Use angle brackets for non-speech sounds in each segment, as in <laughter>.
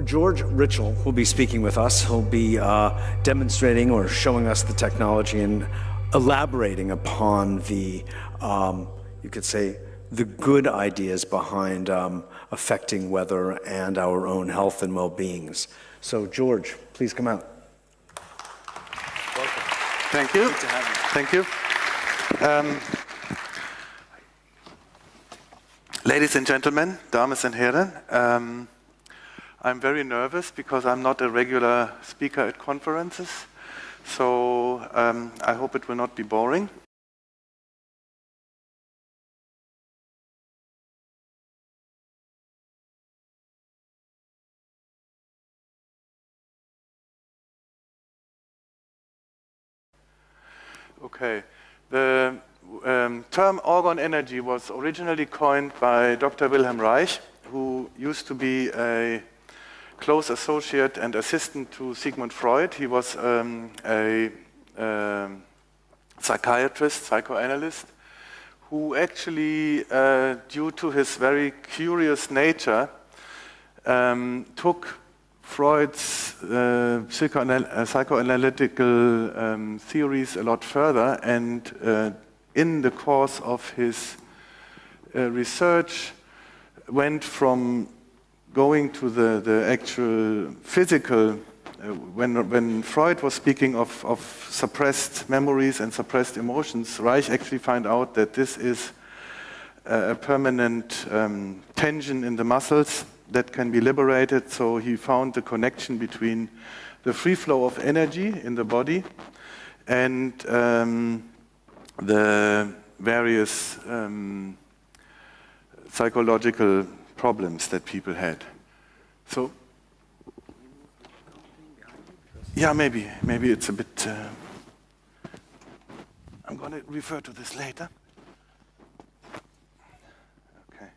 George Ritschl will be speaking with us. He'll be uh, demonstrating or showing us the technology and elaborating upon the, um, you could say, the good ideas behind um, affecting weather and our own health and well-beings. So, George, please come out. Welcome. Thank you. Thank you. Um, ladies and gentlemen, dames and Herren, um, I'm very nervous because I'm not a regular speaker at conferences. So um, I hope it will not be boring. Okay. The um, term orgone energy was originally coined by Dr. Wilhelm Reich, who used to be a close associate and assistant to Sigmund Freud. He was um, a um, psychiatrist, psychoanalyst, who actually, uh, due to his very curious nature, um, took Freud's uh, psychoanal uh, psychoanalytical um, theories a lot further and uh, in the course of his uh, research went from going to the, the actual physical, uh, when, when Freud was speaking of, of suppressed memories and suppressed emotions, Reich actually found out that this is a, permanent um, tension in the muscles that can be liberated. So he found the connection between the free flow of energy in the body and um, the various um, psychological problems that people had. So, yeah, maybe, maybe it's a bit. Uh, I'm going to refer to this later. Okay.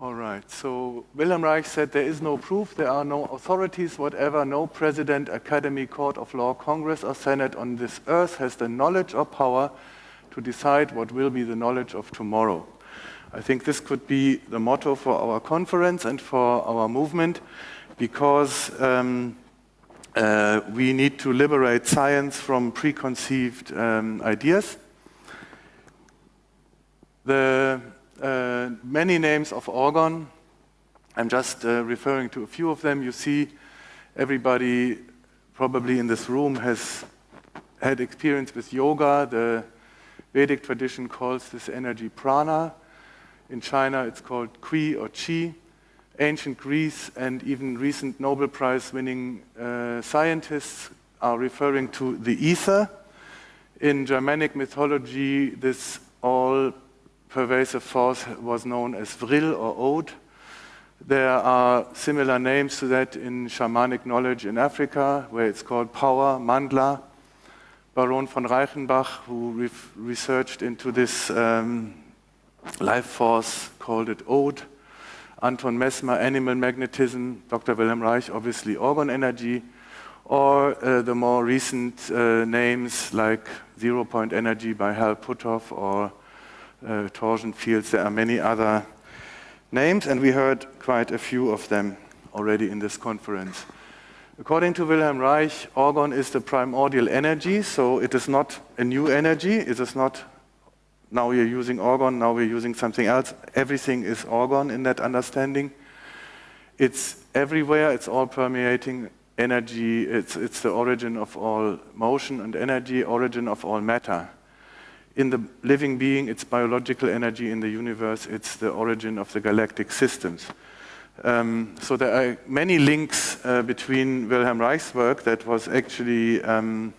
All right. So Wilhelm Reich said there is no proof, there are no authorities, whatever, no president, academy, court of law, congress, or senate on this earth has the knowledge or power to decide what will be the knowledge of tomorrow. I think this could be the motto for our conference and for our movement because um, uh, we need to liberate science from preconceived um, ideas. The uh, many names of orgone, I'm just uh, referring to a few of them. You see, everybody probably in this room has had experience with yoga. The Vedic tradition calls this energy prana. In China, it's called Qi or Qi. Ancient Greece and even recent Nobel Prize winning uh, scientists are referring to the ether. In Germanic mythology, this all pervasive force was known as Vril or Od. There are similar names to that in shamanic knowledge in Africa, where it's called power, mandla. Baron von Reichenbach, who researched into this um, life force, called it Ode. Anton Mesmer, animal magnetism, Dr. Wilhelm Reich, obviously orgone energy, or uh, the more recent uh, names like zero point energy by Hal Puthoff or uh, torsion fields. There are many other names, and we heard quite a few of them already in this conference. According to Wilhelm Reich, orgone is the primordial energy, so it is not a new energy, it is not now we're using Orgone, now we're using something else. Everything is Orgone in that understanding. It's everywhere, it's all permeating energy, it's, it's the origin of all motion and energy, origin of all matter. In the living being, it's biological energy. In the universe, it's the origin of the galactic systems. Um, so there are many links uh, between Wilhelm Reich's work that was actually um,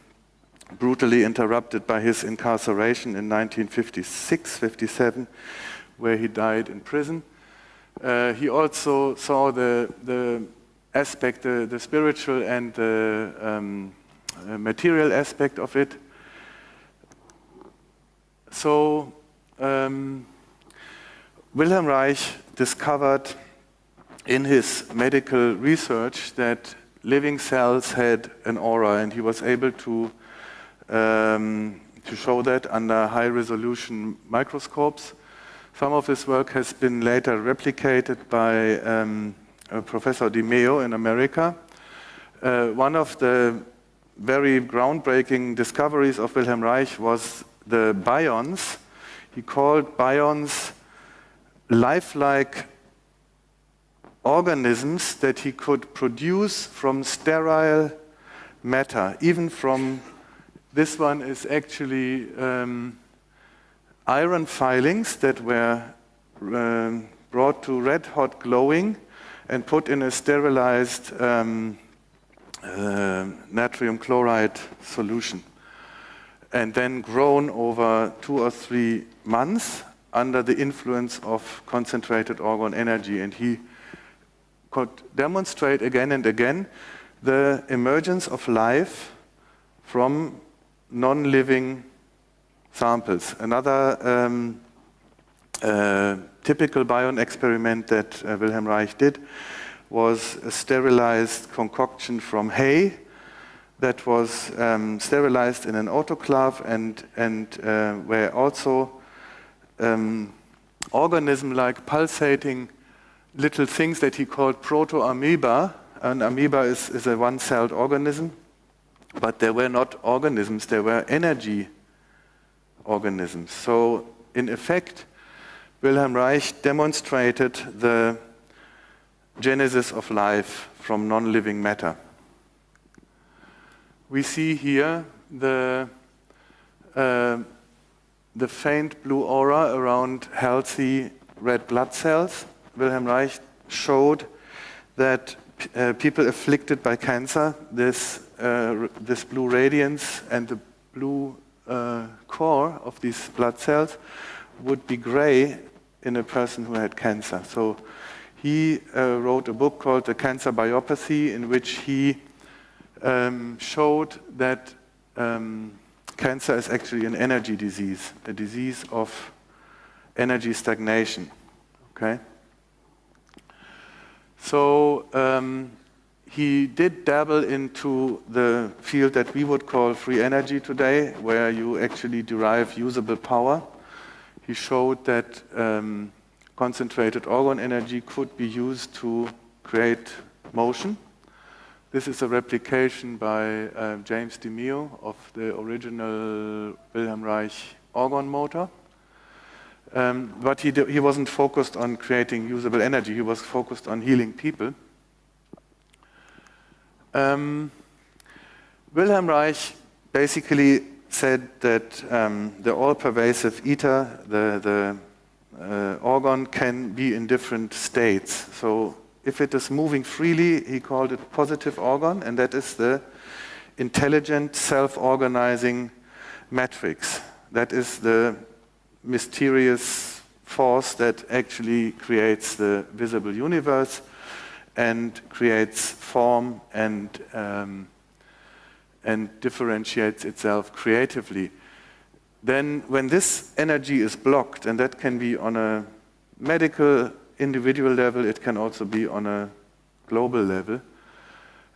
brutally interrupted by his incarceration in 1956 57, where he died in prison. Uh, he also saw the, the aspect, the, the spiritual and the um, uh, material aspect of it. So, um, Wilhelm Reich discovered in his medical research that living cells had an aura, and he was able to um, to show that under high resolution microscopes. Some of this work has been later replicated by um, Professor DeMeo in America. Uh, one of the very groundbreaking discoveries of Wilhelm Reich was the bions. He called bions lifelike organisms that he could produce from sterile matter, even from this one is actually um, iron filings that were um, brought to red hot glowing and put in a sterilized um, uh, natrium chloride solution and then grown over two or three months under the influence of concentrated orgone energy. And he could demonstrate again and again the emergence of life from non-living samples. Another um, uh, typical bion experiment that uh, Wilhelm Reich did was a sterilized concoction from hay that was um, sterilized in an autoclave and, and uh, where also um, organism-like pulsating little things that he called proto-amoeba. An amoeba is, is a one-celled organism, but they were not organisms, they were energy organisms. So in effect, Wilhelm Reich demonstrated the genesis of life from non-living matter. We see here the, uh, the faint blue aura around healthy red blood cells. Wilhelm Reich showed that uh, people afflicted by cancer, this, uh, this blue radiance and the blue uh, core of these blood cells would be gray in a person who had cancer. So he uh, wrote a book called The Cancer Biopathy, in which he um, showed that um, cancer is actually an energy disease, a disease of energy stagnation. Okay? So um, he did dabble into the field that we would call free energy today, where you actually derive usable power. He showed that um, concentrated orgone energy could be used to create motion. This is a replication by uh, James DeMeo of the original Wilhelm Reich orgone motor. Um, but he, he wasn't focused on creating usable energy, he was focused on healing people. Um, Wilhelm Reich basically said that um, the all-pervasive ether, the, the uh, orgone can be in different states. So if it is moving freely, he called it positive orgone, and that is the intelligent, self-organizing matrix. That is the mysterious force that actually creates the visible universe and creates form and, um, and differentiates itself creatively. Then when this energy is blocked, and that can be on a medical individual level, it can also be on a global level,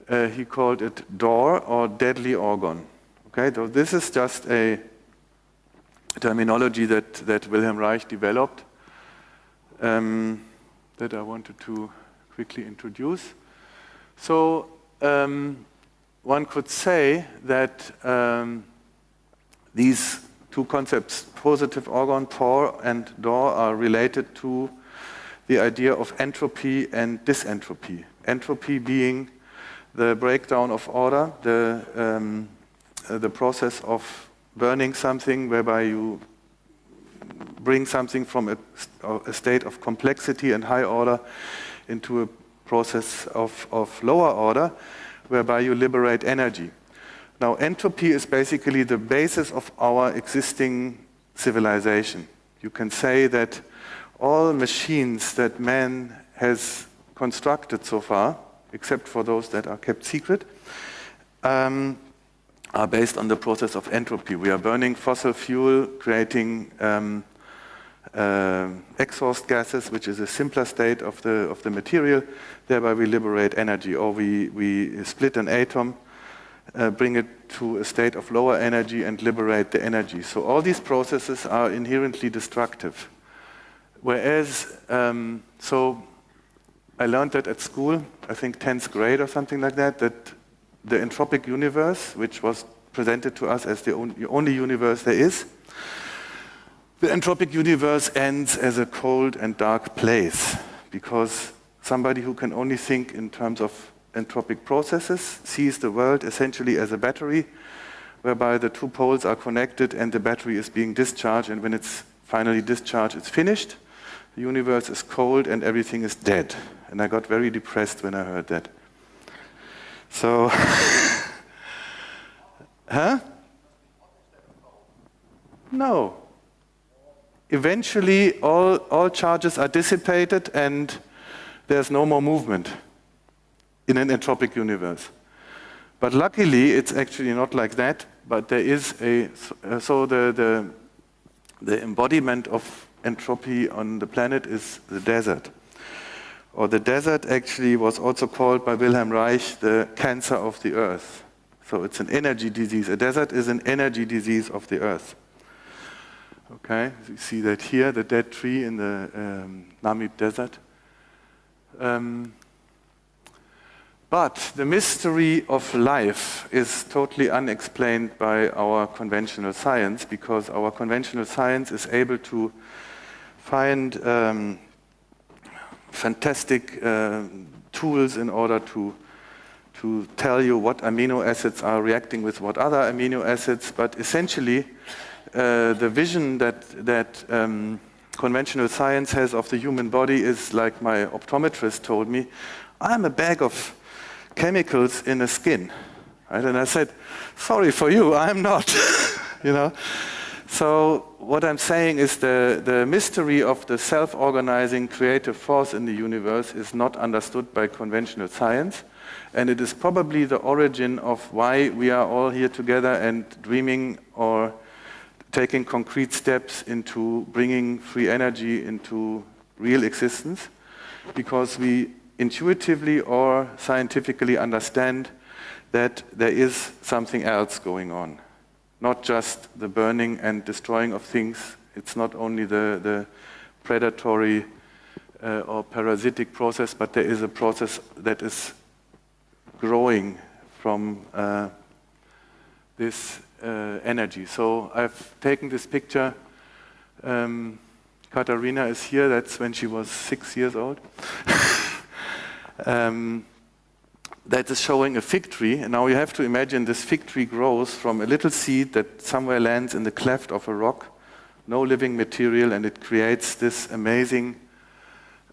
uh, he called it DOR or deadly orgone. Okay, so this is just a terminology that, that Wilhelm Reich developed um, that I wanted to quickly introduce. So um, one could say that um, these two concepts, positive orgone, POR, and DOR, are related to the idea of entropy and disentropy. Entropy being the breakdown of order, the, um, uh, the process of burning something whereby you bring something from a, a, state of complexity and high order into a process of, of lower order whereby you liberate energy. Now entropy is basically the basis of our existing civilization. You can say that all machines that man has constructed so far, except for those that are kept secret, um, are based on the process of entropy. We are burning fossil fuel, creating um, uh, exhaust gases, which is a simpler state of the, of the material. Thereby we liberate energy, or we, we split an atom, uh, bring it to a state of lower energy and liberate the energy. So all these processes are inherently destructive. Whereas, um, so I learned that at school, I think 10th grade or something like that, that the entropic universe, which was presented to us as the only universe there is, the entropic universe ends as a cold and dark place because somebody who can only think in terms of entropic processes sees the world essentially as a battery whereby the two poles are connected and the battery is being discharged and when it's finally discharged it's finished. The universe is cold and everything is dead. And i got very depressed when i heard that so <laughs> huh no eventually all, all charges are dissipated and there's no more movement in an entropic universe. But luckily, it's actually not like that, but there is a, so the, the, the embodiment of entropy on the planet is the desert. Or the desert actually was also called by Wilhelm Reich the cancer of the earth. So it's an energy disease. A desert is an energy disease of the earth. Okay, you see that here, the dead tree in the um, Namib Desert. Um, but the mystery of life is totally unexplained by our conventional science because our conventional science is able to find um, fantastic uh, tools in order to to tell you what amino acids are reacting with what other amino acids, but essentially uh, the vision that, that um, conventional science has of the human body is like my optometrist told me, I'm a bag of chemicals in a skin. Right? And I said, sorry for you, I'm not. <laughs> you know? So what I'm saying is the, the mystery of the self-organizing creative force in the universe is not understood by conventional science. And it is probably the origin of why we are all here together and dreaming or taking concrete steps into bringing free energy into real existence because we intuitively or scientifically understand that there is something else going on. Not just the burning and destroying of things, it's not only the, the predatory uh, or parasitic process, but there is a process that is growing from uh, this uh, energy. So I've taken this picture. Um, Katharina is here. That's when she was six years old. <laughs> um, that is showing a fig tree. And now you have to imagine this fig tree grows from a little seed that somewhere lands in the cleft of a rock, no living material, and it creates this amazing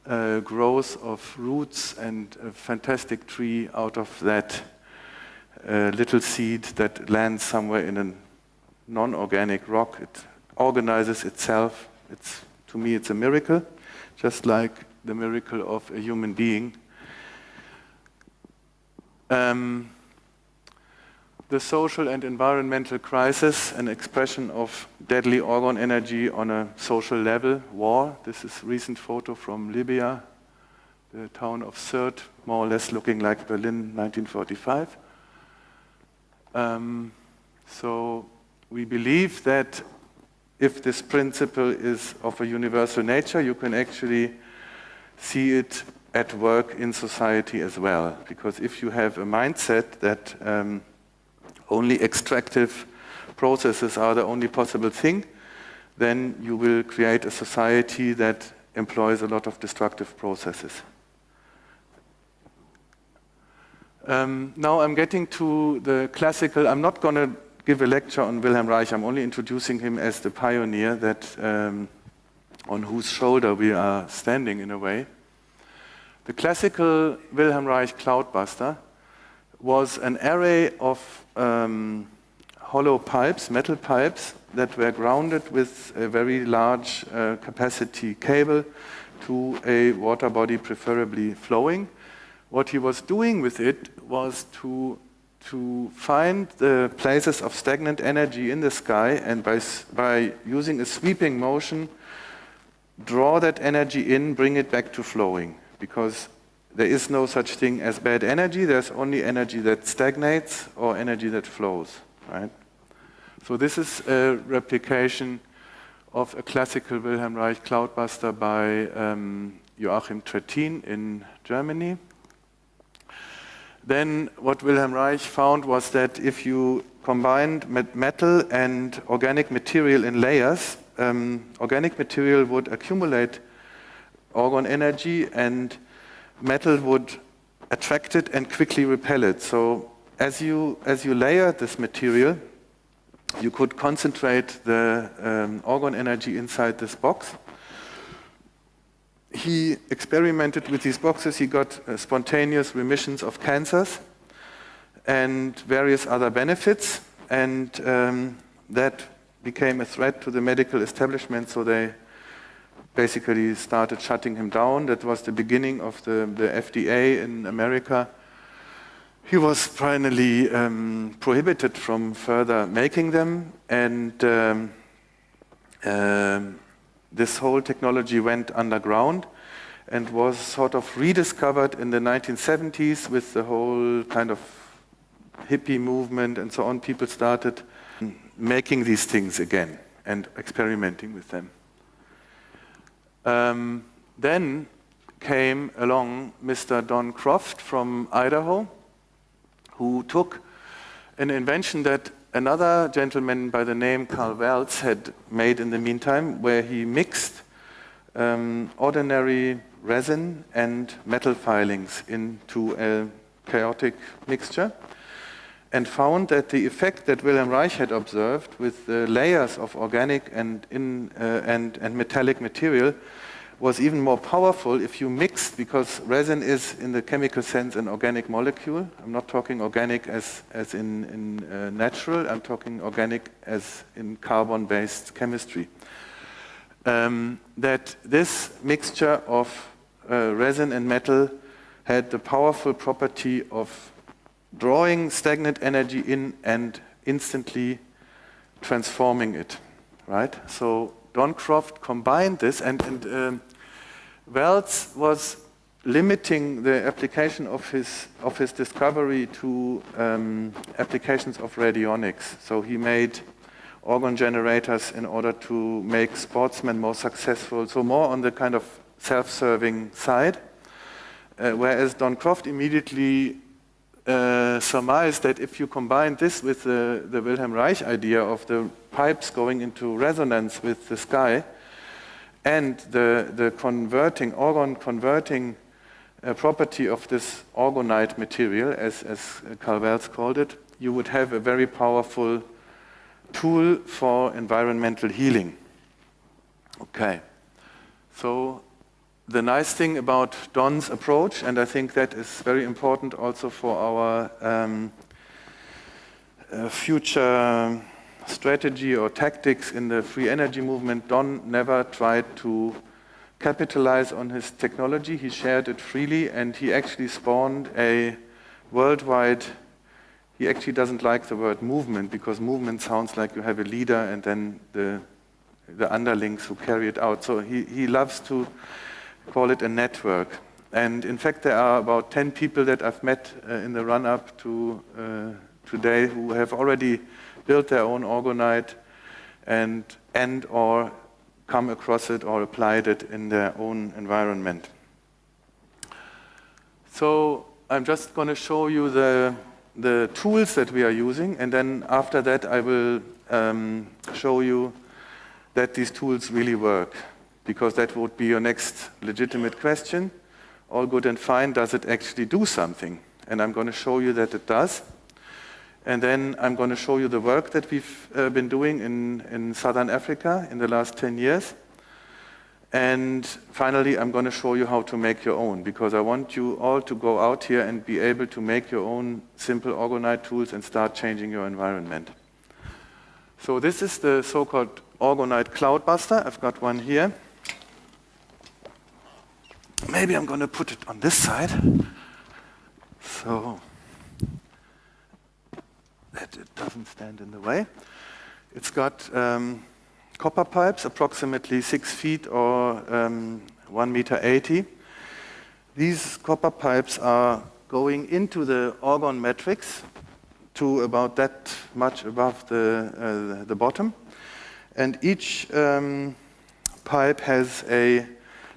uh, growth of roots and a fantastic tree out of that a little seed that lands somewhere in a non-organic rock. It organizes itself. It's, to me, it's a miracle, just like the miracle of a human being. Um, the social and environmental crisis, an expression of deadly orgone energy on a social level, war. This is a recent photo from Libya, the town of Sirte, more or less looking like Berlin 1945. Um, so we believe that if this principle is of a universal nature, you can actually see it at work in society as well. Because if you have a mindset that um, only extractive processes are the only possible thing, then you will create a society that employs a lot of destructive processes. Um, now I'm getting to the classical, I'm not going to give a lecture on Wilhelm Reich, I'm only introducing him as the pioneer that um, on whose shoulder we are standing in a way. The classical Wilhelm Reich cloudbuster was an array of um, hollow pipes, metal pipes, that were grounded with a very large uh, capacity cable to a water body, preferably flowing what he was doing with it was to, to find the places of stagnant energy in the sky and by, by using a sweeping motion, draw that energy in, bring it back to flowing. Because there is no such thing as bad energy, there's only energy that stagnates or energy that flows, right? So this is a replication of a classical Wilhelm Reich cloudbuster by um, Joachim Trittin in Germany. Then what Wilhelm Reich found was that if you combined metal and organic material in layers, um, organic material would accumulate orgone energy and metal would attract it and quickly repel it. So as you, as you layer this material, you could concentrate the um, orgone energy inside this box. He experimented with these boxes. He got uh, spontaneous remissions of cancers and various other benefits. And um, that became a threat to the medical establishment, so they basically started shutting him down. That was the beginning of the, the FDA in America. He was finally um, prohibited from further making them, and um, um, this whole technology went underground and was sort of rediscovered in the 1970s with the whole kind of hippie movement and so on. People started making these things again and experimenting with them. Um, then came along Mr. Don Croft from Idaho, who took an invention that another gentleman by the name Karl Welz had made in the meantime, where he mixed um, ordinary resin and metal filings into a chaotic mixture and found that the effect that Wilhelm Reich had observed with the layers of organic and, in, uh, and, and metallic material was even more powerful if you mixed, because resin is, in the chemical sense, an organic molecule. I'm not talking organic as, as in, in uh, natural, I'm talking organic as in carbon-based chemistry. Um, that this mixture of uh, resin and metal had the powerful property of drawing stagnant energy in and instantly transforming it, right? So Don Croft combined this, and, and um, Welz was limiting the application of his, of his discovery to um, applications of radionics. So he made orgone generators in order to make sportsmen more successful, so more on the kind of self-serving side. Uh, whereas Don Croft immediately uh, surmised that if you combine this with the, the Wilhelm Reich idea of the pipes going into resonance with the sky and the, the converting, orgone converting uh, property of this orgonite material, as, as Karl Welz called it, you would have a very powerful tool for environmental healing. Okay, so the nice thing about Don's approach, and I think that is very important also for our um, uh, future strategy or tactics in the free energy movement, Don never tried to capitalize on his technology. He shared it freely, and he actually spawned a worldwide. He actually doesn't like the word movement because movement sounds like you have a leader and then the the underlings who carry it out. So he, he loves to call it a network. And in fact, there are about 10 people that I've met uh, in the run up to uh, today who have already built their own orgonite and, and or come across it or applied it in their own environment. So I'm just going to show you the, the tools that we are using, and then after that I will um, show you that these tools really work because that would be your next legitimate question. All good and fine, does it actually do something? And I'm going to show you that it does. And then I'm going to show you the work that we've uh, been doing in, in Southern Africa in the last 10 years. And finally, I'm going to show you how to make your own, because I want you all to go out here and be able to make your own simple orgonite tools and start changing your environment. So this is the so-called Orgonite Cloudbuster. I've got one here. Maybe I'm going to put it on this side so that it doesn't stand in the way. It's got um, copper pipes, approximately six feet or um, one meter 80. These copper pipes are going into the orgone matrix to about that much above the, uh, the bottom. And each um, pipe has a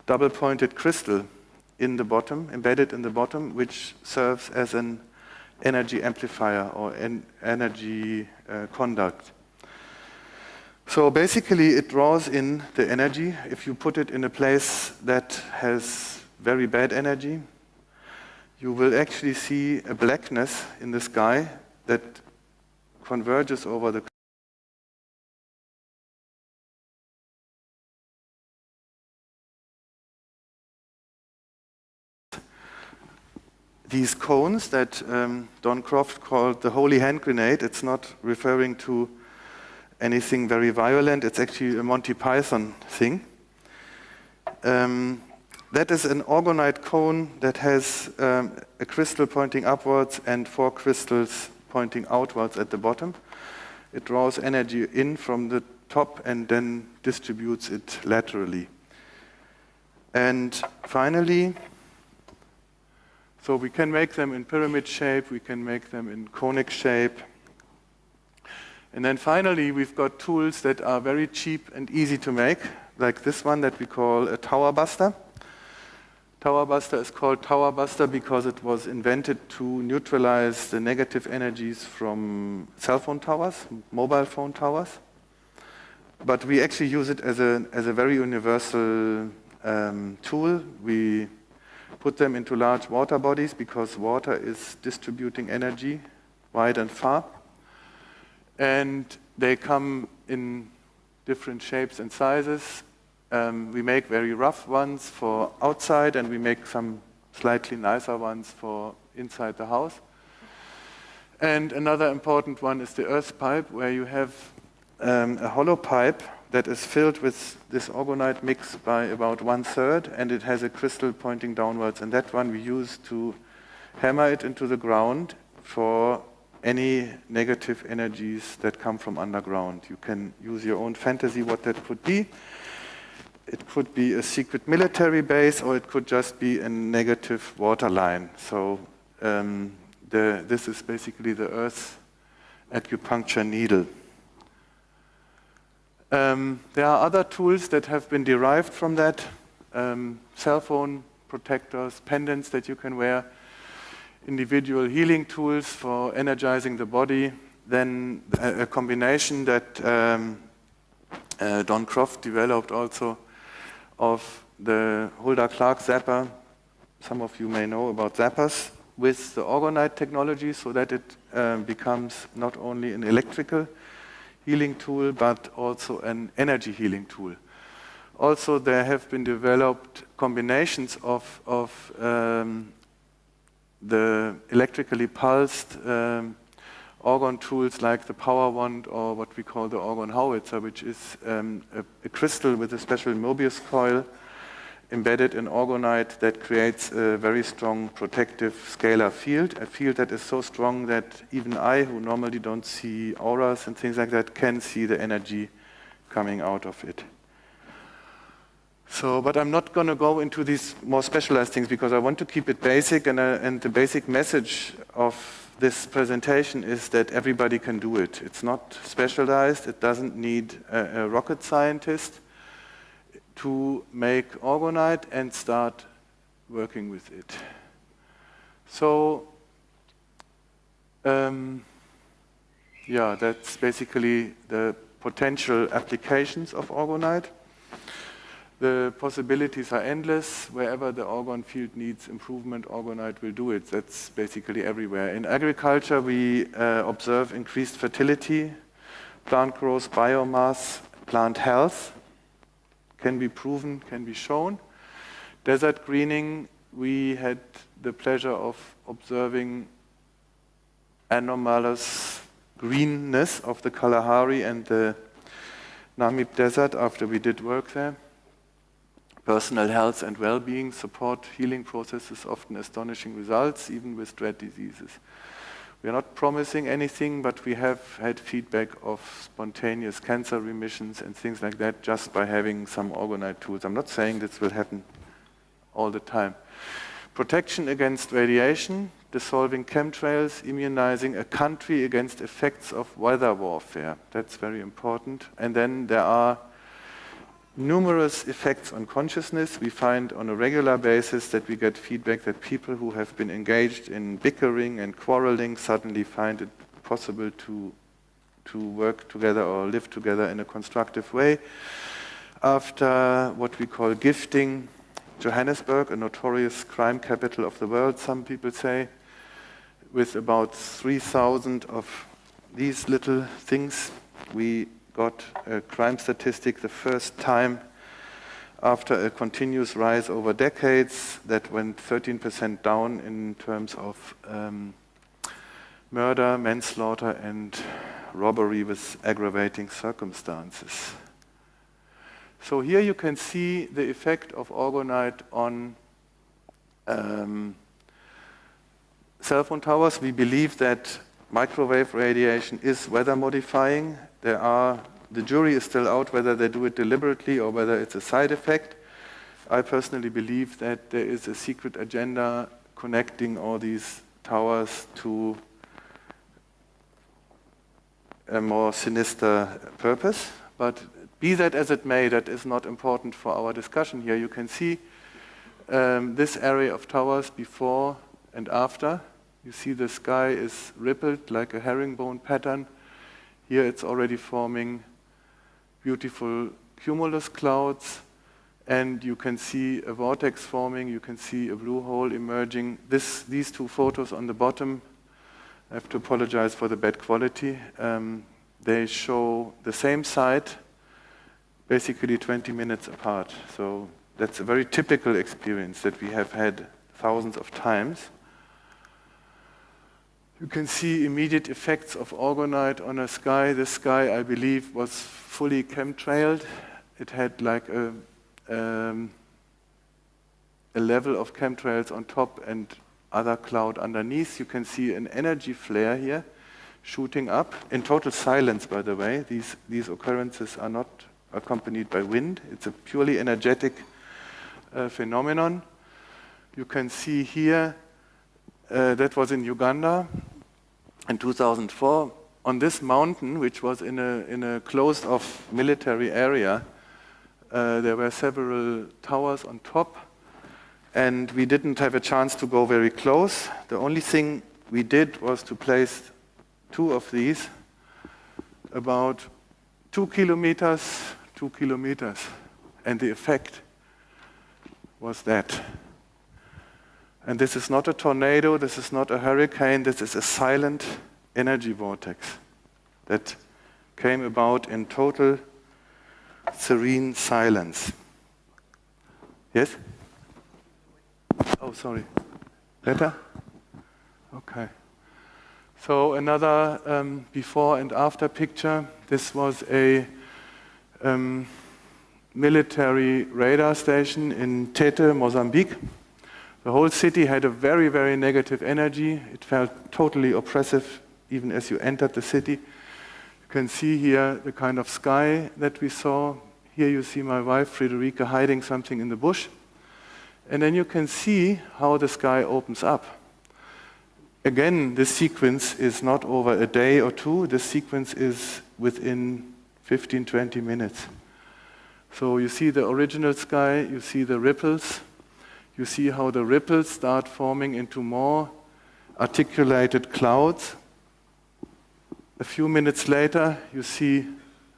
double-pointed crystal in the bottom, embedded in the bottom, which serves as an energy amplifier or an energy uh, conduct. So basically, it draws in the energy. If you put it in a place that has very bad energy, you will actually see a blackness in the sky that converges over the these cones that um, Don Croft called the holy hand grenade, it's not referring to anything very violent, it's actually a Monty Python thing. Um, that is an orgonite cone that has um, a crystal pointing upwards and four crystals pointing outwards at the bottom. It draws energy in from the top and then distributes it laterally. And finally, so we can make them in pyramid shape, we can make them in conic shape. And then finally, we've got tools that are very cheap and easy to make, like this one that we call a tower buster. Tower buster is called tower buster because it was invented to neutralize the negative energies from cell phone towers, mobile phone towers. But we actually use it as a, as a very universal um, tool. We put them into large water bodies because water is distributing energy wide and far. And they come in different shapes and sizes. Um, we make very rough ones for outside and we make some slightly nicer ones for inside the house. And another important one is the earth pipe where you have um, a hollow pipe that is filled with this orgonite mix by about one third, and it has a crystal pointing downwards. And that one we use to hammer it into the ground for any negative energies that come from underground. You can use your own fantasy what that could be. It could be a secret military base, or it could just be a negative water line. So um, the, this is basically the Earth's acupuncture needle. Um, there are other tools that have been derived from that, um, cell phone protectors, pendants that you can wear, individual healing tools for energizing the body, then a, a combination that um, uh, Don Croft developed also of the Hulda Clark zapper. Some of you may know about zappers with the orgonite technology so that it uh, becomes not only an electrical healing tool, but also an energy healing tool. Also, there have been developed combinations of, of um, the electrically pulsed um, orgone tools like the power wand or what we call the orgone howitzer, which is um, a, a, crystal with a special Mobius coil embedded in orgonite that creates a very strong protective scalar field, a field that is so strong that even I, who normally don't see auras and things like that, can see the energy coming out of it. So, but I'm not going to go into these more specialized things because I want to keep it basic and, uh, and the basic message of this presentation is that everybody can do it. It's not specialized, it doesn't need a, a rocket scientist to make orgonite and start working with it. So, um, yeah, that's basically the potential applications of orgonite. The possibilities are endless. Wherever the orgone field needs improvement, orgonite will do it. That's basically everywhere. In agriculture, we uh, observe increased fertility, plant growth, biomass, plant health can be proven, can be shown. Desert greening, we had the pleasure of observing anomalous greenness of the Kalahari and the Namib Desert after we did work there. Personal health and well-being support healing processes, often astonishing results, even with dread diseases. We are not promising anything, but we have had feedback of spontaneous cancer remissions and things like that just by having some orgonite tools. I'm not saying this will happen all the time. Protection against radiation, dissolving chemtrails, immunizing a country against effects of weather warfare. That's very important. And then there are numerous effects on consciousness. We find on a regular basis that we get feedback that people who have been engaged in bickering and quarreling suddenly find it possible to, to work together or live together in a constructive way. After what we call gifting, Johannesburg, a notorious crime capital of the world, some people say, with about 3,000 of these little things, we got a crime statistic the first time after a continuous rise over decades that went 13% down in terms of um, murder, manslaughter, and robbery with aggravating circumstances. So here you can see the effect of orgonite on um, cell phone towers. We believe that microwave radiation is weather modifying. There are, the jury is still out whether they do it deliberately or whether it's a side effect. I personally believe that there is a secret agenda connecting all these towers to a more sinister purpose. But be that as it may, that is not important for our discussion here. You can see um, this area of towers before and after. You see the sky is rippled like a herringbone pattern. Here it's already forming beautiful cumulus clouds and you can see a vortex forming, you can see a blue hole emerging. This, these two photos on the bottom, I have to apologize for the bad quality. Um, they show the same site, basically 20 minutes apart. So that's a very typical experience that we have had thousands of times. You can see immediate effects of orgonite on a sky. This sky, I believe, was fully chemtrailed. It had like a, um, a level of chemtrails on top and other cloud underneath. You can see an energy flare here shooting up in total silence, by the way. These, these occurrences are not accompanied by wind. It's a purely energetic uh, phenomenon. You can see here uh, that was in Uganda in 2004. On this mountain, which was in a, in a closed-off military area, uh, there were several towers on top, and we didn't have a chance to go very close. The only thing we did was to place two of these about two kilometers, two kilometers, and the effect was that. And this is not a tornado, this is not a hurricane, this is a silent energy vortex that came about in total serene silence. Yes? Oh, sorry. Better? Okay. So another um, before and after picture. This was a um, military radar station in Tete, Mozambique. The whole city had a very, very negative energy. It felt totally oppressive even as you entered the city. You can see here the kind of sky that we saw. Here you see my wife, Frederica, hiding something in the bush. And then you can see how the sky opens up. Again, this sequence is not over a day or two. This sequence is within 15, 20 minutes. So you see the original sky, you see the ripples, you see how the ripples start forming into more articulated clouds. A few minutes later, you see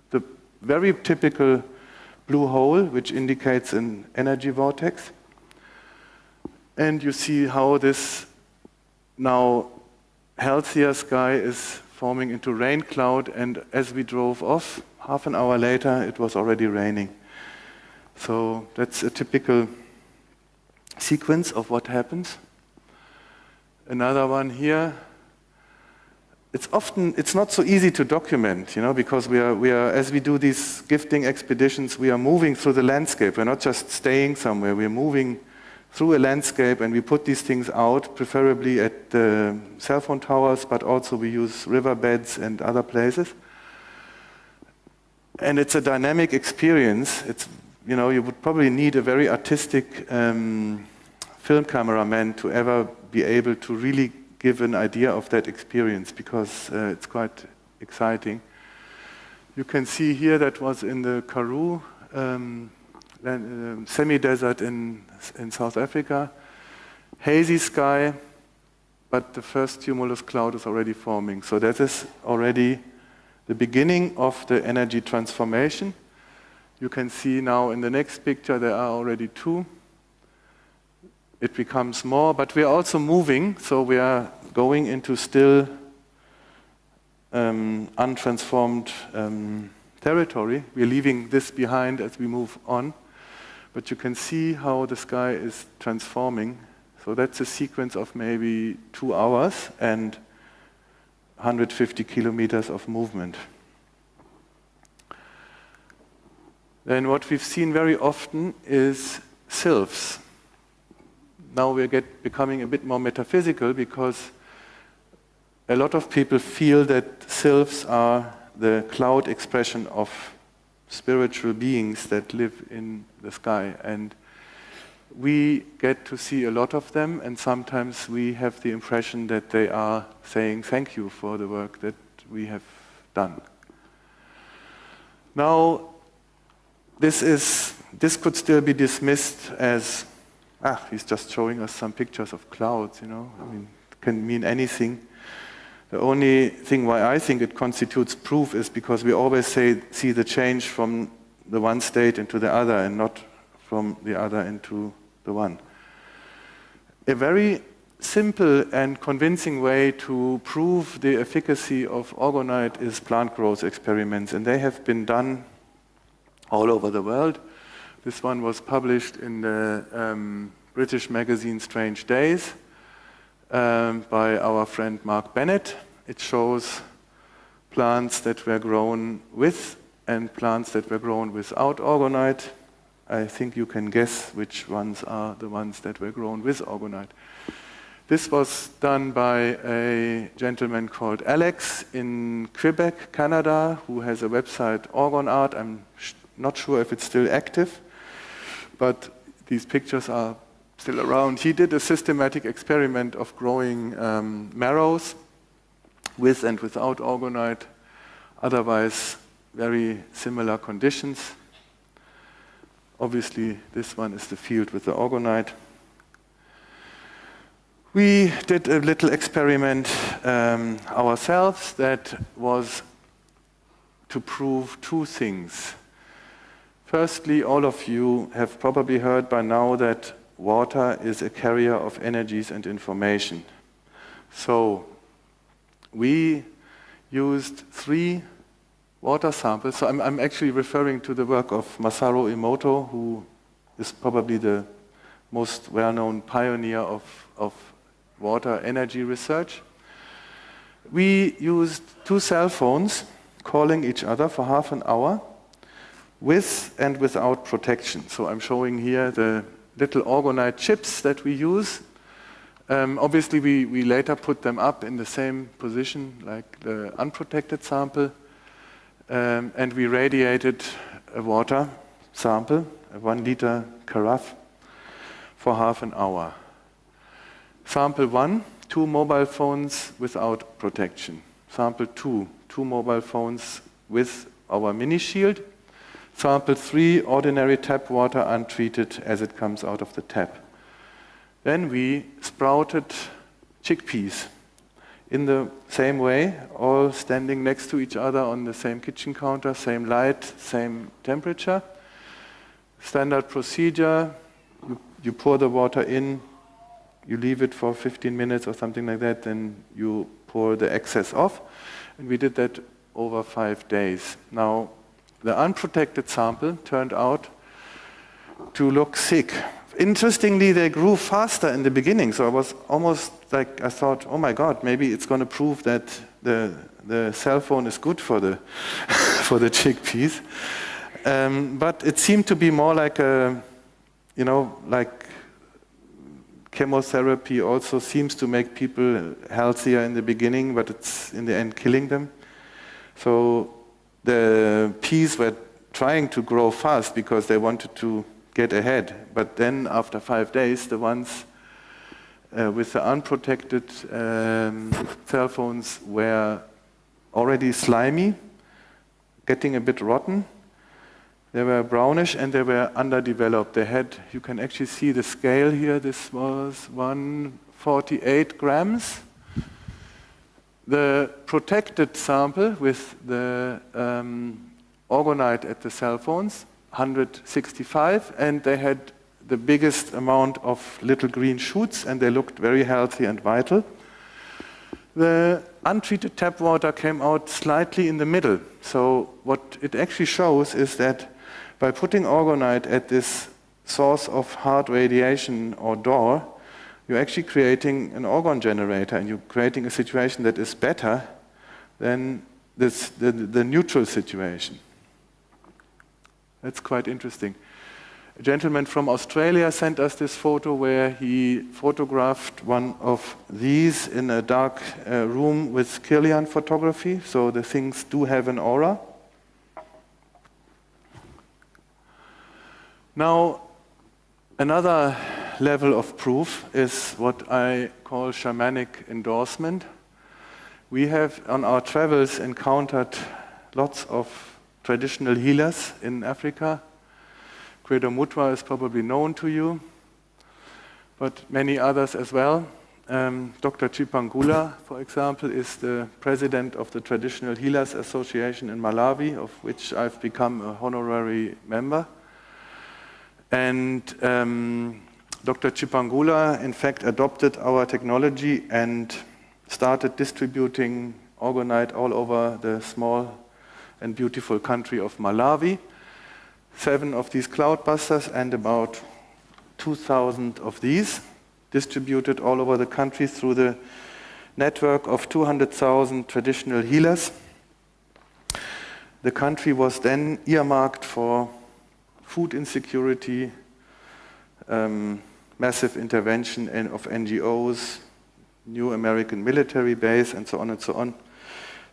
the very typical blue hole, which indicates an energy vortex. And you see how this now healthier sky is forming into rain cloud, and as we drove off, half an hour later, it was already raining. So that's a typical sequence of what happens. Another one here. It's often, it's not so easy to document, you know, because we are, we are, as we do these gifting expeditions, we are moving through the landscape. We're not just staying somewhere, we're moving through a landscape and we put these things out, preferably at the cell phone towers, but also we use riverbeds and other places. And it's a dynamic experience. It's you know, you would probably need a very artistic um, film cameraman to ever be able to really give an idea of that experience because uh, it's quite exciting. You can see here that was in the Karoo um, uh, semi-desert in, in South Africa, hazy sky, but the first cumulus cloud is already forming. So that is already the beginning of the energy transformation. You can see now in the next picture there are already two. It becomes more, but we are also moving, so we are going into still um, untransformed um, territory. We're leaving this behind as we move on, but you can see how the sky is transforming. So that's a sequence of maybe two hours and 150 kilometers of movement. Then what we've seen very often is sylphs. Now we're get, becoming a bit more metaphysical because a lot of people feel that sylphs are the cloud expression of spiritual beings that live in the sky. And we get to see a lot of them, and sometimes we have the impression that they are saying thank you for the work that we have done. Now, this, is, this could still be dismissed as, ah, he's just showing us some pictures of clouds, you know, I mean, it can mean anything. The only thing why I think it constitutes proof is because we always say, see the change from the one state into the other and not from the other into the one. A very simple and convincing way to prove the efficacy of orgonite is plant growth experiments, and they have been done all over the world. This one was published in the um, British magazine Strange Days um, by our friend Mark Bennett. It shows plants that were grown with and plants that were grown without orgonite. I think you can guess which ones are the ones that were grown with orgonite. This was done by a gentleman called Alex in Quebec, Canada, who has a website, Orgon Art. I'm not sure if it's still active, but these pictures are still around. He did a systematic experiment of growing um, marrows with and without orgonite, otherwise very similar conditions. Obviously, this one is the field with the orgonite. We did a little experiment um, ourselves that was to prove two things. Firstly, all of you have probably heard by now that water is a carrier of energies and information. So we used three water samples. So I'm, I'm, actually referring to the work of Masaru Emoto, who is probably the most well-known pioneer of, of water energy research. We used two cell phones calling each other for half an hour with and without protection. So I'm showing here the little orgonite chips that we use. Um, obviously, we, we later put them up in the same position like the unprotected sample. Um, and we radiated a water sample, a one liter carafe, for half an hour. Sample one, two mobile phones without protection. Sample two, two mobile phones with our mini shield. Sample three, ordinary tap water untreated as it comes out of the tap. Then we sprouted chickpeas in the same way, all standing next to each other on the same kitchen counter, same light, same temperature. Standard procedure, you, you pour the water in, you leave it for 15 minutes or something like that, then you pour the excess off. And we did that over five days. Now, the unprotected sample turned out to look sick interestingly, they grew faster in the beginning. So I was almost like, I thought, oh my God, maybe it's going to prove that the, the cell phone is good for the, <laughs> for the chickpeas. Um, but it seemed to be more like a, you know, like chemotherapy also seems to make people healthier in the beginning, but it's in the end killing them. So the peas were trying to grow fast because they wanted to get ahead. But then after five days, the ones uh, with the unprotected um, cell phones were already slimy, getting a bit rotten. They were brownish and they were underdeveloped. They had, you can actually see the scale here. This was 148 grams. The protected sample with the um, at the cell phones, 165, and they had the biggest amount of little green shoots, and they looked very healthy and vital. The untreated tap water came out slightly in the middle. So what it actually shows is that by putting orgonite at this source of hard radiation or door, you're actually creating an orgone generator and you're creating a situation that is better than this, the, the neutral situation. That's quite interesting. A gentleman from Australia sent us this photo where he photographed one of these in a dark uh, room with Kirlian photography, so the things do have an aura. Now, another level of proof is what I call shamanic endorsement. We have on our travels encountered lots of traditional healers in Africa. Credo Mutwa is probably known to you, but many others as well. Um, Dr. Chipangula, for example, is the president of the Traditional Healers Association in Malawi, of which I've become a honorary member. And um, Dr. Chipangula, in fact, adopted our technology and started distributing orgonite all over the small and beautiful country of Malawi. Seven of these cloudbusters and about 2,000 of these distributed all over the country through the network of 200,000 traditional healers. The country was then earmarked for food insecurity, um, massive intervention in, of NGOs, new American military base, and so on and so on.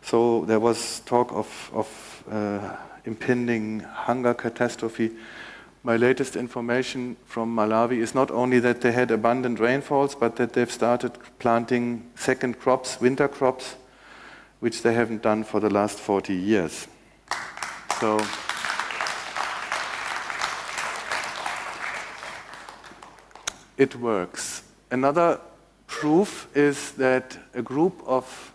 So there was talk of, of uh, impending hunger catastrophe. My latest information from Malawi is not only that they had abundant rainfalls, but that they've started planting second crops, winter crops, which they haven't done for the last 40 years. So. It works. Another proof is that a group of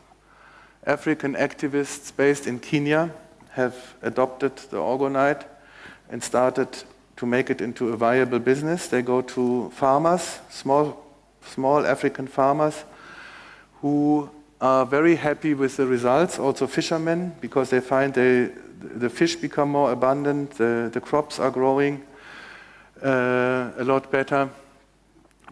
African activists based in Kenya have adopted the orgonite and started to make it into a viable business. They go to farmers, small, small African farmers, who are very happy with the results, also fishermen, because they find they, the fish become more abundant, the, the crops are growing uh, a lot better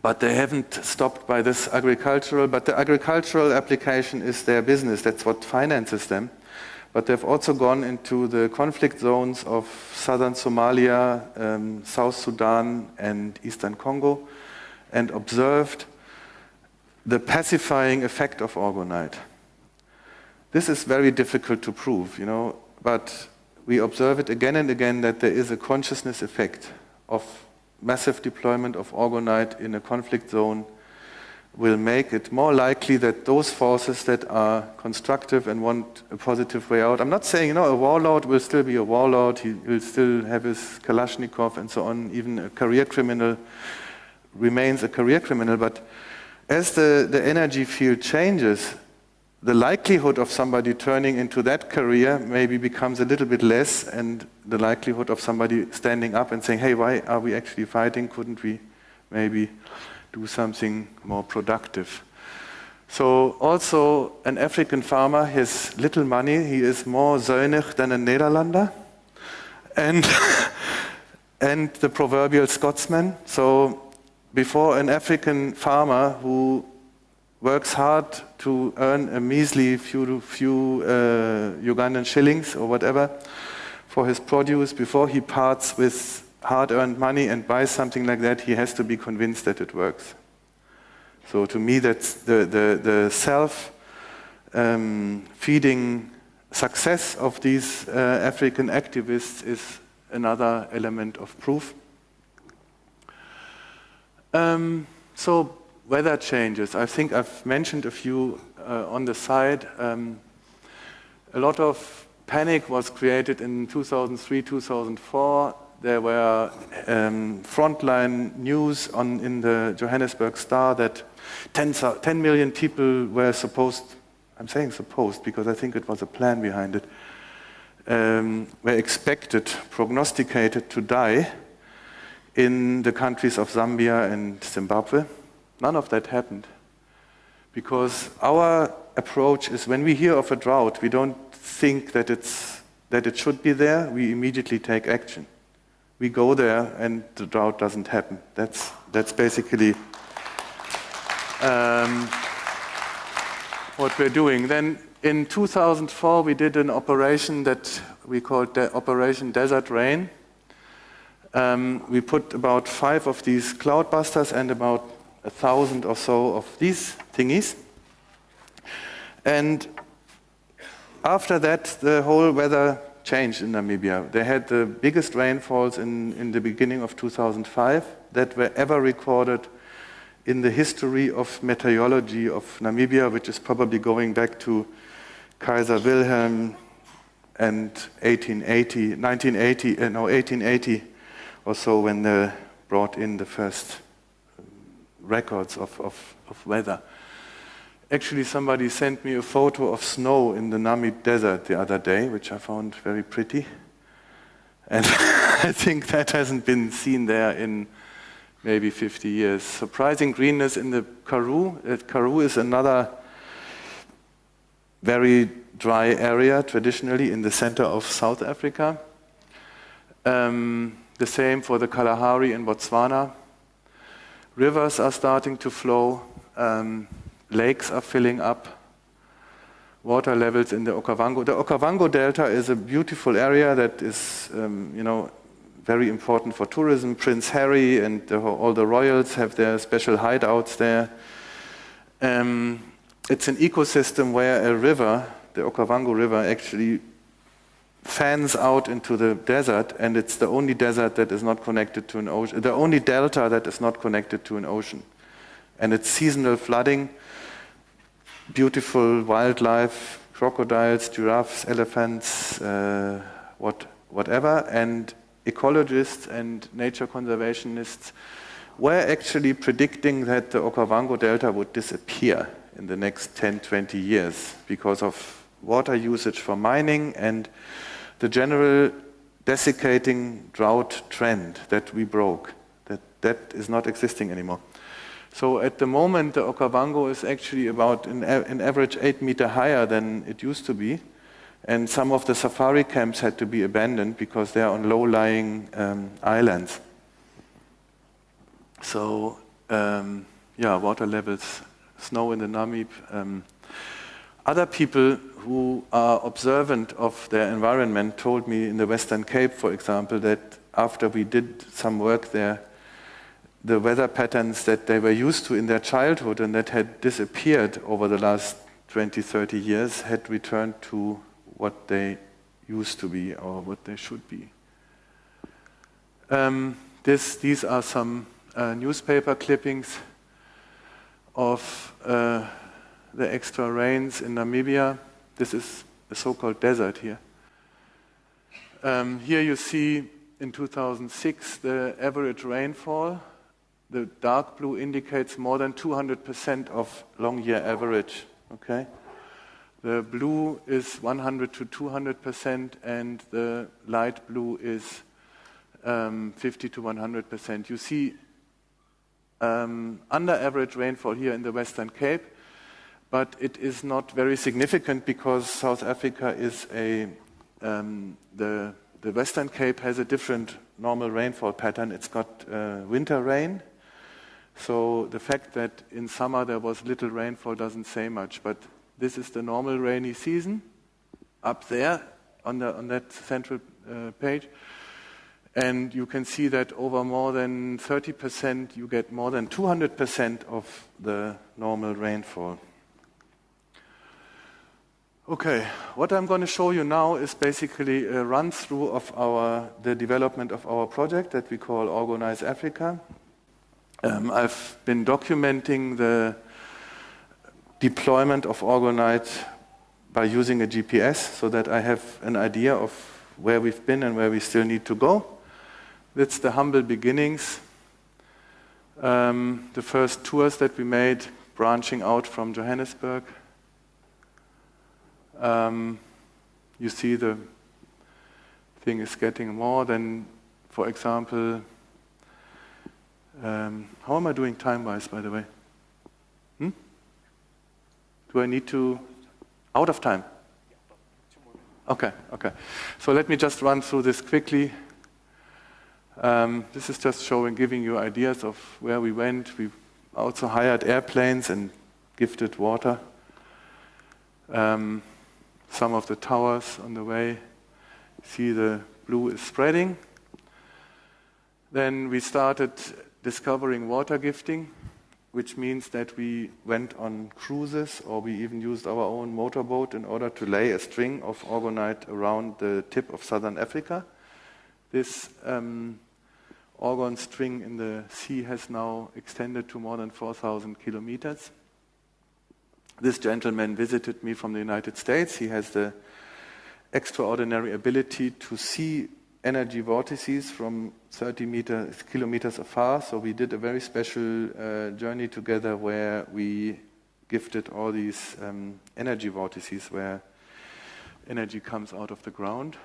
but they haven't stopped by this agricultural, but the agricultural application is their business. That's what finances them. But they've also gone into the conflict zones of southern Somalia, um, South Sudan, and eastern Congo and observed the pacifying effect of orgonite. This is very difficult to prove, you know, but we observe it again and again that there is a consciousness effect of massive deployment of orgonite in a conflict zone will make it more likely that those forces that are constructive and want a positive way out. I'm not saying, you know, a warlord will still be a warlord, he will still have his Kalashnikov and so on, even a career criminal remains a career criminal, but as the, the energy field changes, the likelihood of somebody turning into that career maybe becomes a little bit less, and the likelihood of somebody standing up and saying, hey, why are we actually fighting? Couldn't we maybe do something more productive? So also an African farmer has little money. He is more zuinig than a Nederlander. And, <laughs> and the proverbial Scotsman. So before an African farmer who works hard to earn a measly few, few uh, Ugandan shillings or whatever for his produce, before he parts with hard-earned money and buys something like that, he has to be convinced that it works. So to me, that's the, the, the self-feeding um, success of these uh, African activists is another element of proof. Um, so weather changes. I think I've mentioned a few uh, on the side. Um, a lot of panic was created in 2003, 2004. There were um, frontline news on, in the Johannesburg Star that 10, 10 million people were supposed, I'm saying supposed because I think it was a plan behind it, um, were expected, prognosticated to die in the countries of Zambia and Zimbabwe. None of that happened because our approach is when we hear of a drought, we don't think that, it's, that it should be there, we immediately take action. We go there and the drought doesn't happen. That's, that's basically um, what we're doing. Then in 2004, we did an operation that we called De Operation Desert Rain. Um, we put about five of these cloudbusters and about a thousand or so of these thingies. And after that, the whole weather changed in Namibia. They had the biggest rainfalls in, in the beginning of 2005 that were ever recorded in the history of meteorology of Namibia, which is probably going back to Kaiser Wilhelm and 1880, 1980, uh, no, 1880 or so when they brought in the first records of, of, of weather. Actually, somebody sent me a photo of snow in the Namib Desert the other day, which I found very pretty. And <laughs> I think that hasn't been seen there in maybe 50 years. Surprising greenness in the Karoo. Uh, Karoo is another very dry area, traditionally in the center of South Africa. Um, the same for the Kalahari in Botswana. Rivers are starting to flow. Um, lakes are filling up, water levels in the Okavango. The Okavango Delta is a beautiful area that is, um, you know, very important for tourism. Prince Harry and the, all the royals have their special hideouts there. Um, it's an ecosystem where a river, the Okavango River, actually fans out into the desert, and it's the only desert that is not connected to an ocean, the only delta that is not connected to an ocean. And it's seasonal flooding, beautiful wildlife, crocodiles, giraffes, elephants, uh, what, whatever, and ecologists and nature conservationists were actually predicting that the Okavango Delta would disappear in the next 10, 20 years because of water usage for mining and the general desiccating drought trend that we broke. That, that is not existing anymore. So at the moment, the Okavango is actually about an, an average eight meter higher than it used to be. And some of the safari camps had to be abandoned because they're on low-lying um, islands. So, um, yeah, water levels, snow in the Namib. Um, other people who are observant of their environment told me in the Western Cape, for example, that after we did some work there, the weather patterns that they were used to in their childhood and that had disappeared over the last 20, 30 years had returned to what they used to be or what they should be. Um, this, these are some uh, newspaper clippings of uh, the extra rains in Namibia. This is the so-called desert here. Um, here you see in 2006 the average rainfall the dark blue indicates more than 200% of long year average. Okay? The blue is 100 to 200%, and the light blue is um, 50 to 100%. You see um, under average rainfall here in the Western Cape, but it is not very significant because South Africa is a, um, the, the Western Cape has a different normal rainfall pattern. It's got uh, winter rain so the fact that in summer there was little rainfall doesn't say much, but this is the normal rainy season up there on, the, on that central uh, page. And you can see that over more than 30%, you get more than 200% of the normal rainfall. Okay, what I'm going to show you now is basically a run through of our, the development of our project that we call Orgonise Africa. Um, I've been documenting the deployment of Orgonite by using a GPS so that I have an idea of where we've been and where we still need to go. That's the humble beginnings. Um, the first tours that we made branching out from Johannesburg. Um, you see the thing is getting more than, for example, um, how am I doing time-wise, by the way? Hmm? Do I need to, out of time? Okay, okay. So let me just run through this quickly. Um, this is just showing, giving you ideas of where we went. We also hired airplanes and gifted water. Um, some of the towers on the way. See the blue is spreading. Then we started discovering water gifting, which means that we went on cruises or we even used our own motorboat in order to lay a string of orgonite around the tip of southern Africa. This um, string in the sea has now extended to more than 4,000 kilometers. This gentleman visited me from the United States. He has the extraordinary ability to see energy vortices from 30 meters, kilometers afar. So we did a very special uh, journey together where we gifted all these um, energy vortices where energy comes out of the ground.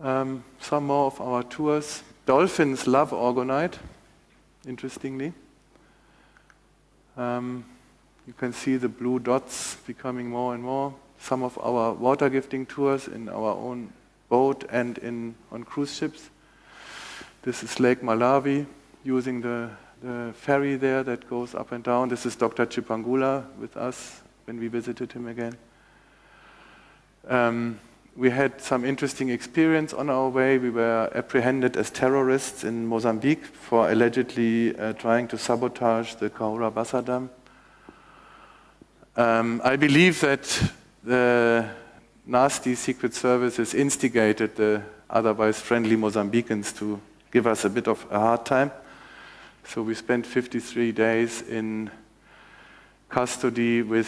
Um, some more of our tours. Dolphins love orgonite, interestingly. Um, you can see the blue dots becoming more and more. Some of our water gifting tours in our own boat and in, on cruise ships. This is Lake Malawi, using the, the ferry there that goes up and down. This is Dr. Chipangula with us when we visited him again. Um, we had some interesting experience on our way. We were apprehended as terrorists in Mozambique for allegedly uh, trying to sabotage the Cahora Bassa Dam. Um, I believe that the nasty secret services instigated the otherwise friendly Mozambicans to give us a bit of a hard time. So we spent 53 days in custody with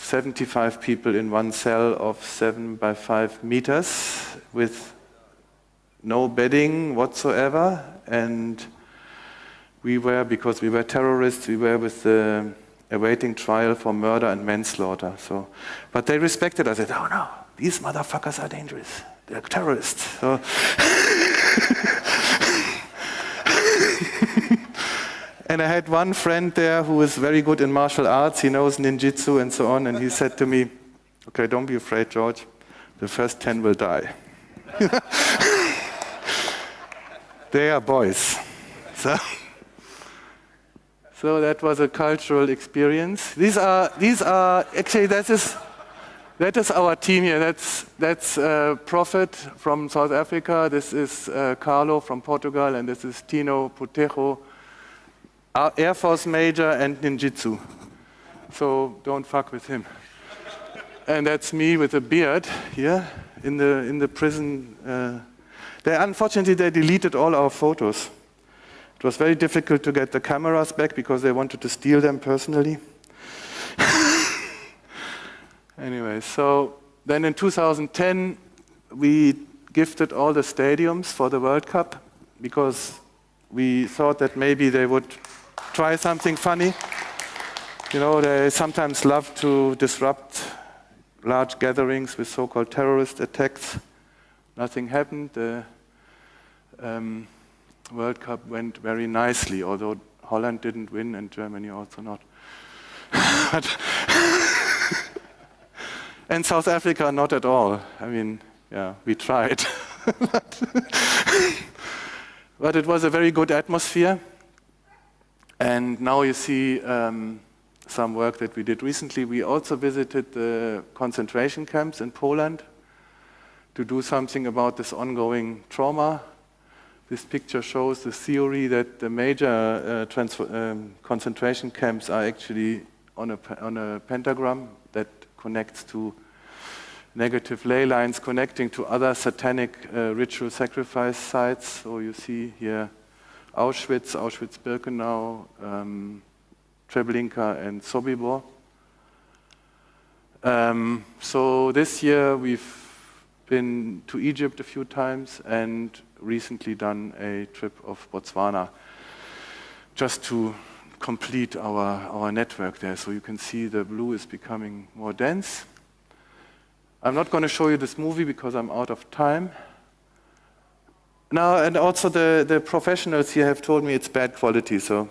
75 people in one cell of 7 by 5 meters with no bedding whatsoever. And we were, because we were terrorists, we were with the awaiting trial for murder and manslaughter. So, but they respected us. They said, "Oh no, these motherfuckers are dangerous. They're terrorists." So <laughs> and I had one friend there who is very good in martial arts. He knows ninjutsu and so on. And he said to me, "Okay, don't be afraid, George. The first ten will die." <laughs> they are boys. So. So that was a cultural experience. These are, these are actually, that is, that is our team here. That's, that's uh, Prophet from South Africa. This is uh, Carlo from Portugal. And this is Tino Putejo, Air Force Major and Ninjutsu. So don't fuck with him. and that's me with a beard here in the, in the prison. Uh, they, unfortunately, they deleted all our photos. It was very difficult to get the cameras back because they wanted to steal them personally. <laughs> anyway, so then in 2010, we gifted all the stadiums for the World Cup because we thought that maybe they would try something funny. You know, they sometimes love to disrupt large gatherings with so-called terrorist attacks. Nothing happened. The, um, World Cup went very nicely, although Holland didn't win and Germany also not. <laughs> <laughs> and South Africa not at all. I mean, yeah, we tried. <laughs> but it was a very good atmosphere. And now you see um, some work that we did recently. We also visited the concentration camps in Poland to do something about this ongoing trauma this picture shows the theory that the major uh, um, concentration camps are actually on a, on a pentagram that connects to negative ley lines connecting to other satanic uh, ritual sacrifice sites. So you see here Auschwitz, Auschwitz-Birkenau, um, Treblinka, and Sobibor. Um, so this year we've been to Egypt a few times and recently done a trip of Botswana just to complete our, our network there. So you can see the blue is becoming more dense. I'm not going to show you this movie because I'm out of time. Now, and also the, the professionals here have told me it's bad quality, so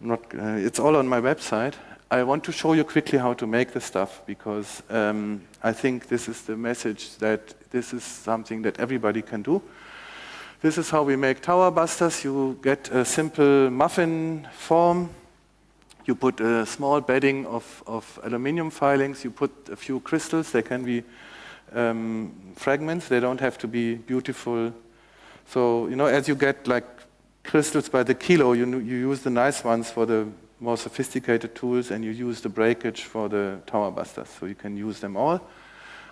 not, uh, it's all on my website. I want to show you quickly how to make the stuff because um, I think this is the message that this is something that everybody can do. This is how we make tower busters. You get a simple muffin form. You put a small bedding of, of aluminium filings. You put a few crystals. They can be um, fragments. They don't have to be beautiful. So, you know, as you get like crystals by the kilo, you, you use the nice ones for the more sophisticated tools and you use the breakage for the tower busters. So you can use them all.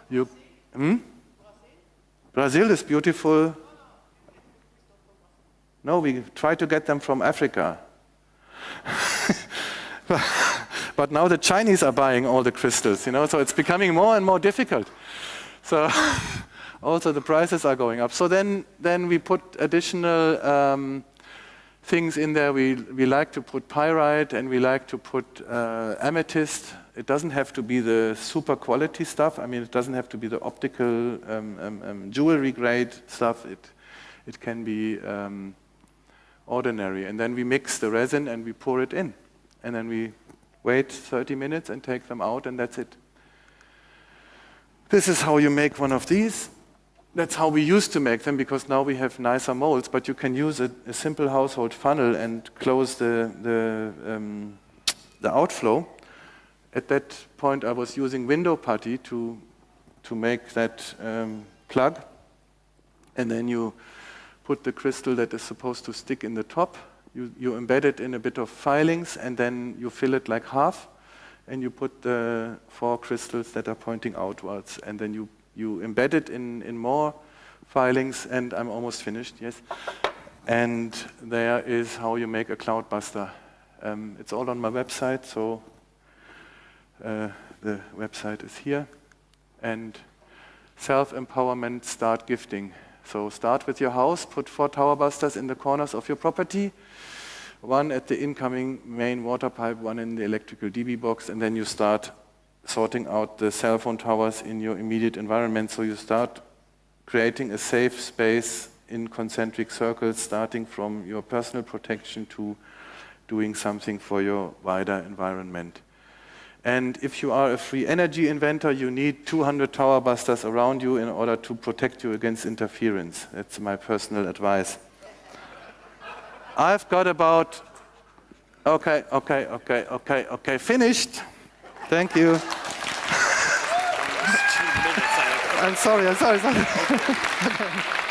You, hmm? Brazil is beautiful. No, we try to get them from Africa. <laughs> but now the Chinese are buying all the crystals, you know, so it's becoming more and more difficult. So <laughs> also the prices are going up. So then, then we put additional um, things in there. We, we like to put pyrite and we like to put uh, amethyst. It doesn't have to be the super quality stuff. I mean, it doesn't have to be the optical um, um, um jewelry grade stuff. It, it can be um, ordinary. And then we mix the resin and we pour it in. And then we wait 30 minutes and take them out and that's it. This is how you make one of these that's how we used to make them because now we have nicer molds, but you can use a, a simple household funnel and close the, the, um, the outflow. At that point, I was using window putty to, to make that um, plug. And then you put the crystal that is supposed to stick in the top. You, you embed it in a bit of filings, and then you fill it like half. And you put the four crystals that are pointing outwards, and then you you embed it in, in more filings, and I'm almost finished, yes. And there is how you make a Cloudbuster. Um, it's all on my website, so uh, the website is here. And self-empowerment, start gifting. So start with your house, put four tower busters in the corners of your property, one at the incoming main water pipe, one in the electrical DB box, and then you start sorting out the cell phone towers in your immediate environment. So you start creating a safe space in concentric circles, starting from your personal protection to doing something for your wider environment. And if you are a free energy inventor, you need 200 tower busters around you in order to protect you against interference. That's my personal advice. I've got about, okay, okay, okay, okay, okay, finished. Thank you. <laughs> I'm sorry, I'm sorry, sorry. <laughs>